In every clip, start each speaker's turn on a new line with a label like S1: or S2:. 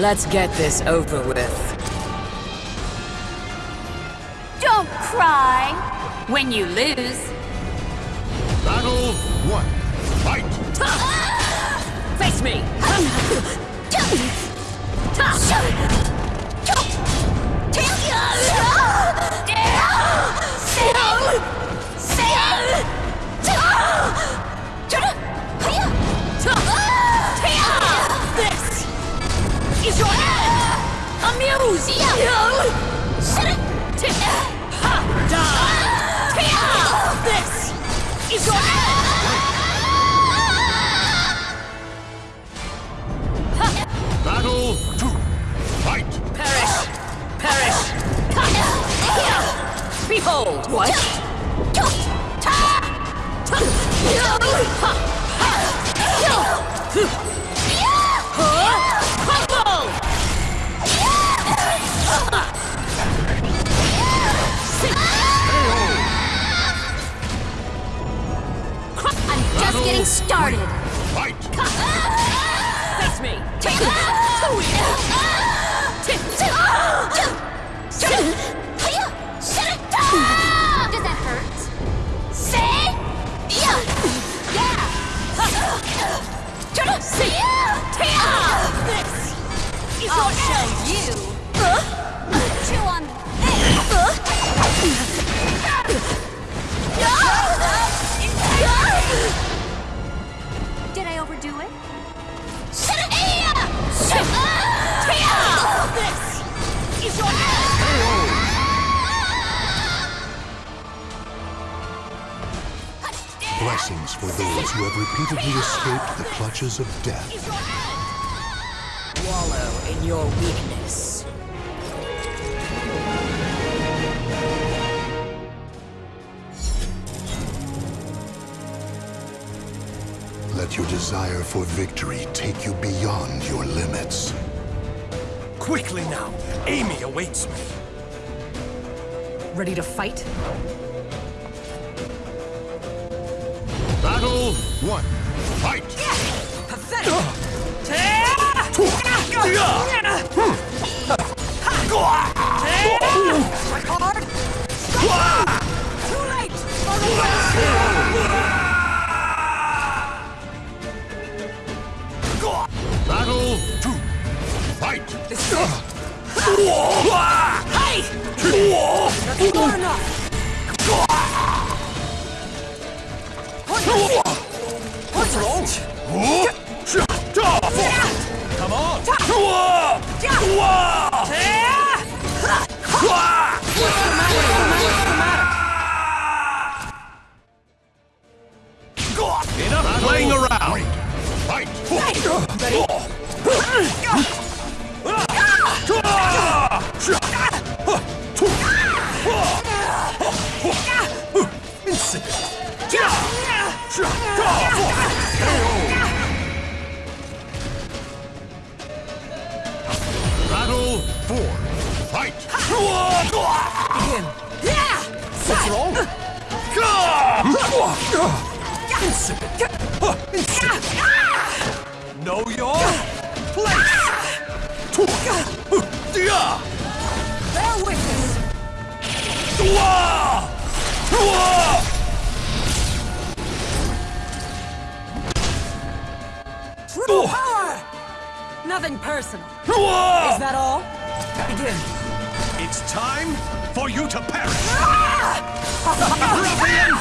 S1: Let's get this over with.
S2: Don't cry when you lose.
S3: Battle one. Fight!
S1: Face me! Behold! What?
S2: I'm just getting started.
S3: Fight!
S1: Face me!
S2: Does
S4: Blessings for those who have repeatedly escaped the clutches of death.
S1: Wallow in your weakness.
S4: Let your desire for victory take you beyond your limits.
S5: Quickly now! Amy awaits me.
S1: Ready to fight?
S3: One. Fight!
S5: Come
S3: four. Fight!
S5: What's wrong? Insipid! Know your place!
S1: Bear witness! True power! Nothing personal. Is that all? Begin.
S5: It's time for you to perish! Ruffian!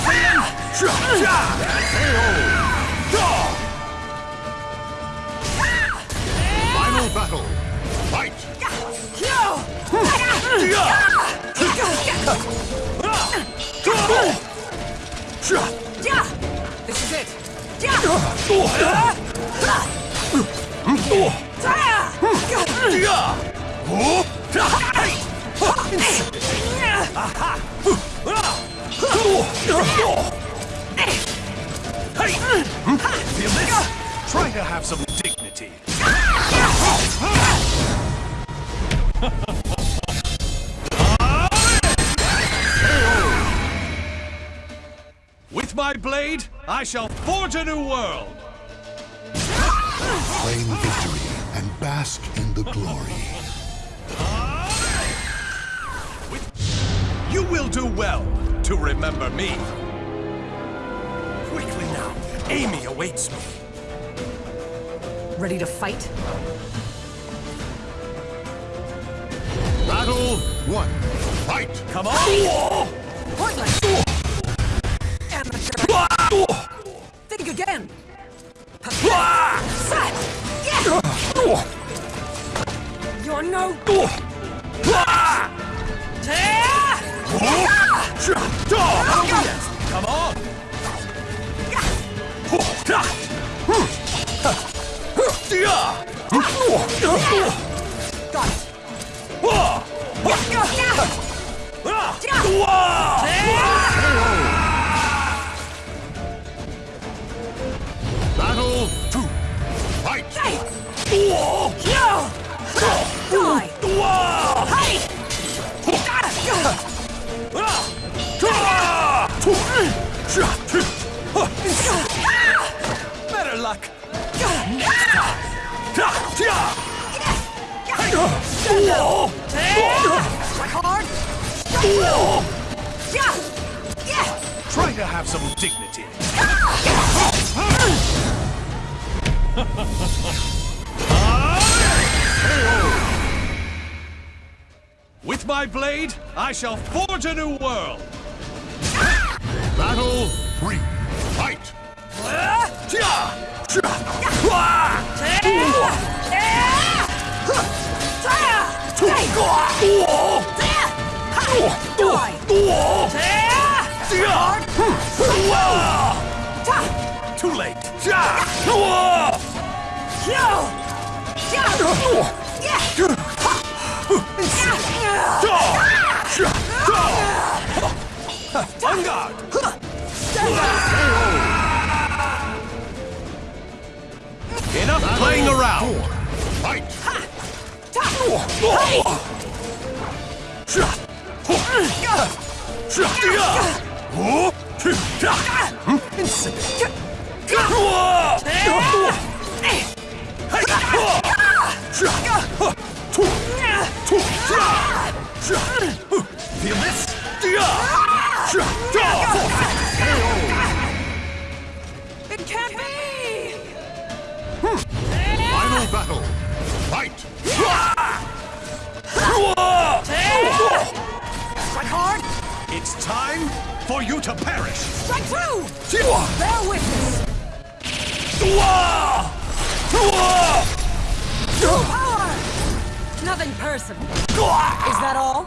S5: Ruffian!
S3: Final battle! Fight!
S1: This is it.
S5: Try to have some dignity. With my blade, I shall forge a new world.
S4: Bask in the glory.
S5: You will do well to remember me. Quickly now, Amy awaits me.
S3: Ready to fight?
S1: Battle one. Fight!
S5: Come on!
S3: Pointless! Amateur! Think again! No...
S5: Come on!
S3: Got it! Hey!
S5: Better luck! Try to have some dignity. With my blade, I shall forge a new world.
S1: Battle three. Fight!
S5: Too late. On guard! Enough playing around.
S1: Fight!
S5: Feel this?
S3: It can't be!
S1: Final battle. Fight!
S3: Strike hard!
S5: It's time for you to perish.
S3: Strike true! Bear witness! Power! Nothing personal. Is that all?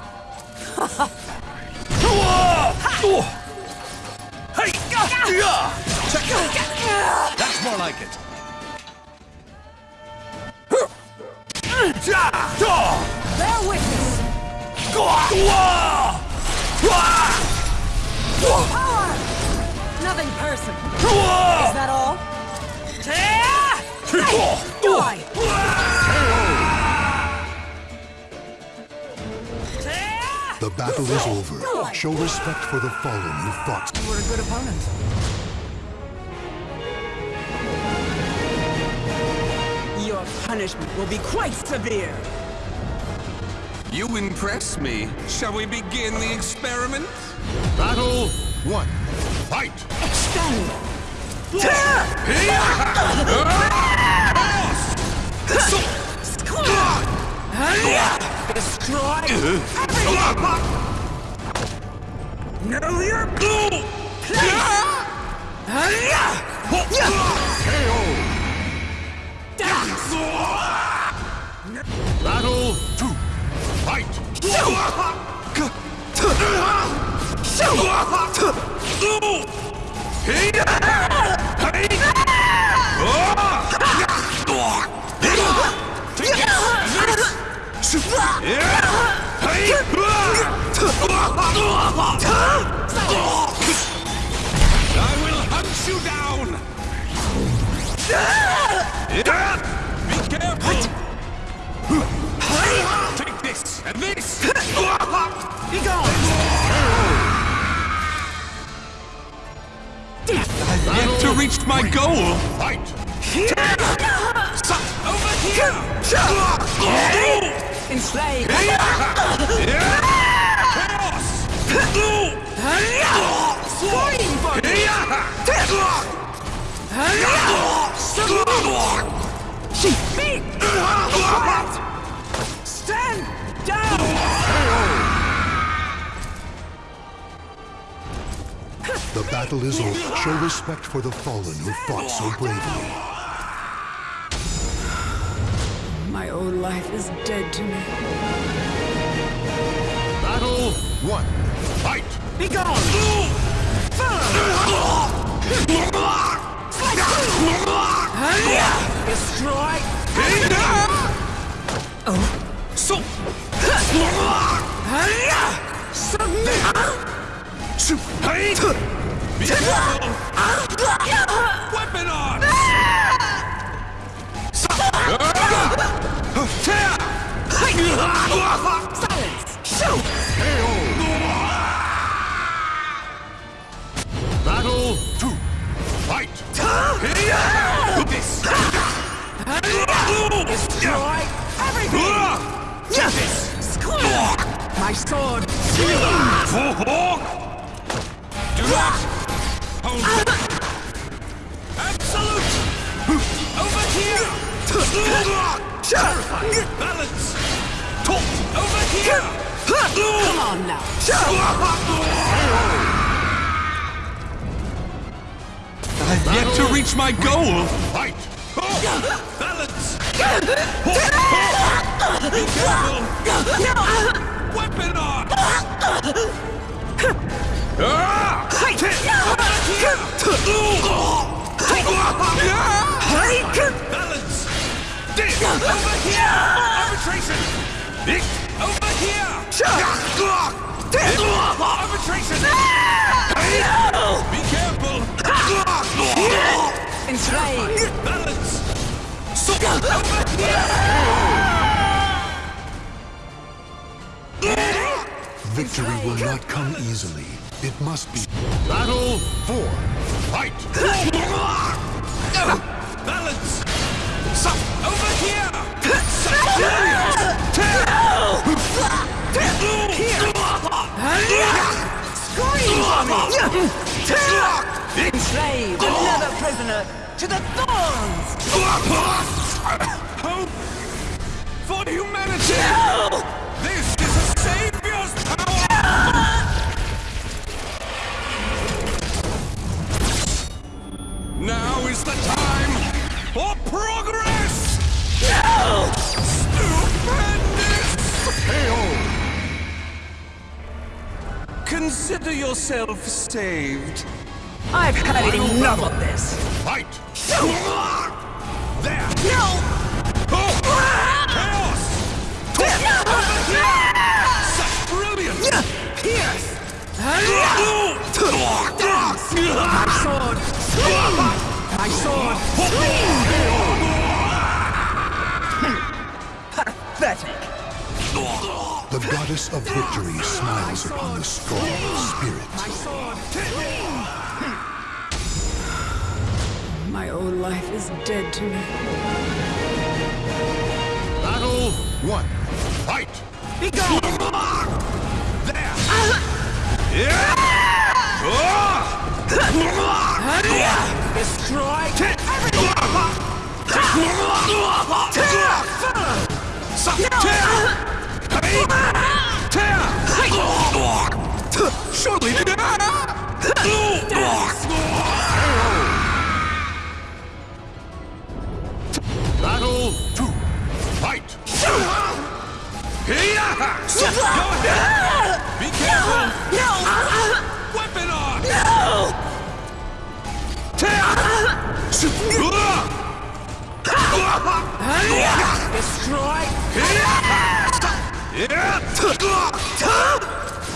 S5: Hey! Check it. That's more like it.
S3: Bear witness! Power! Nothing personal. Is that all?
S4: Battle is over. Show respect for the fallen who fought.
S3: You were a good opponent. Your punishment will be quite severe.
S6: You impress me. Shall we begin the experiment?
S1: Battle one. Fight!
S3: Extend! Destroy everything! Know your
S1: Battle two. Fight!
S6: I will hunt you down! Be careful! Take this and this!
S5: Be gone!
S6: I've yet to reach my goal!
S1: Fight!
S6: Over here!
S1: Enslaved. Scream for me. She beat. Stand down.
S4: The battle is over. Show respect for the fallen who fought so bravely.
S1: My old life is dead to me.
S3: Battle one.
S1: Be gone. Destroy.
S5: So,
S1: Submit.
S5: be! Weapon on!
S1: Silence. Shoot.
S5: Do not hold. Absolute! Over here! Balance! Top! Over here!
S1: Come on now.
S5: I've yet to reach my goal!
S3: Fight!
S5: Balance! Be careful! Weapon on! Ah! Balance! Over here! Arbitration! Over here! Arbitration! Be careful!
S1: Enslaved.
S5: Balance! So over here!
S4: Victory will not come easily. It must be.
S3: Battle four. Fight!
S5: Balance! So over here! So brilliant!
S1: Enslaved. Another prisoner to the thorns.
S5: Yourself saved.
S1: I've had enough of this.
S3: Fight!
S5: There! No! Oh! Chaos! Such brilliance!
S1: Pierce. My sword. My sword. Pathetic.
S4: The goddess of victory smiles upon the strong spirit.
S1: My sword. My old life is dead to me.
S3: Battle one. Fight!
S1: Be gone.
S5: There! Yeah!
S1: Destroy.
S5: Surely!
S3: Battle two. Fight!
S5: Be careful! No. Weapon on!
S1: No. Destroy.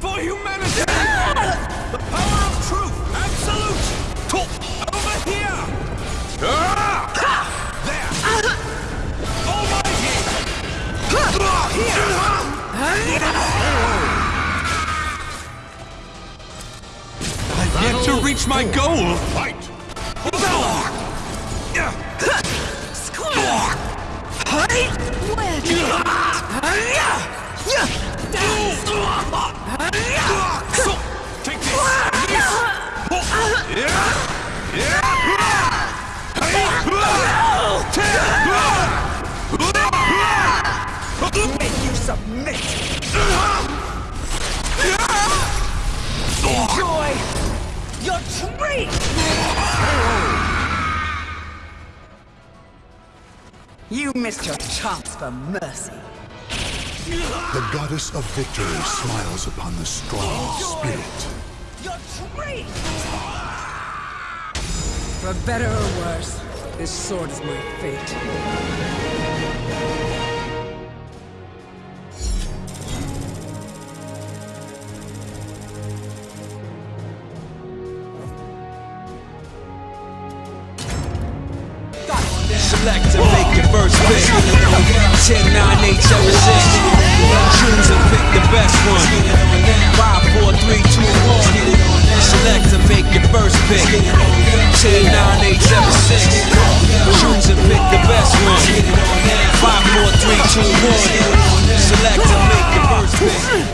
S1: For humanity! The power of
S5: truth! Absolute!
S3: Over here! Here!
S5: I yet to
S7: reach my goal!
S5: Fight!
S1: Submit? Enjoy your treat! You missed your chance for mercy.
S4: The goddess of victory smiles upon the strong spirit.
S1: Your treat! For better or worse, this sword is my fate.
S8: select to make your first pick. 10, 9, 8, 7, 6. Choose and pick the best one. 5, 4, 3, 2, 1. Select to make your first pick. 10, 9, 8, 7, 6. Choose and pick the best one. 5, 4, 3, 2, 1. Select to make your first pick.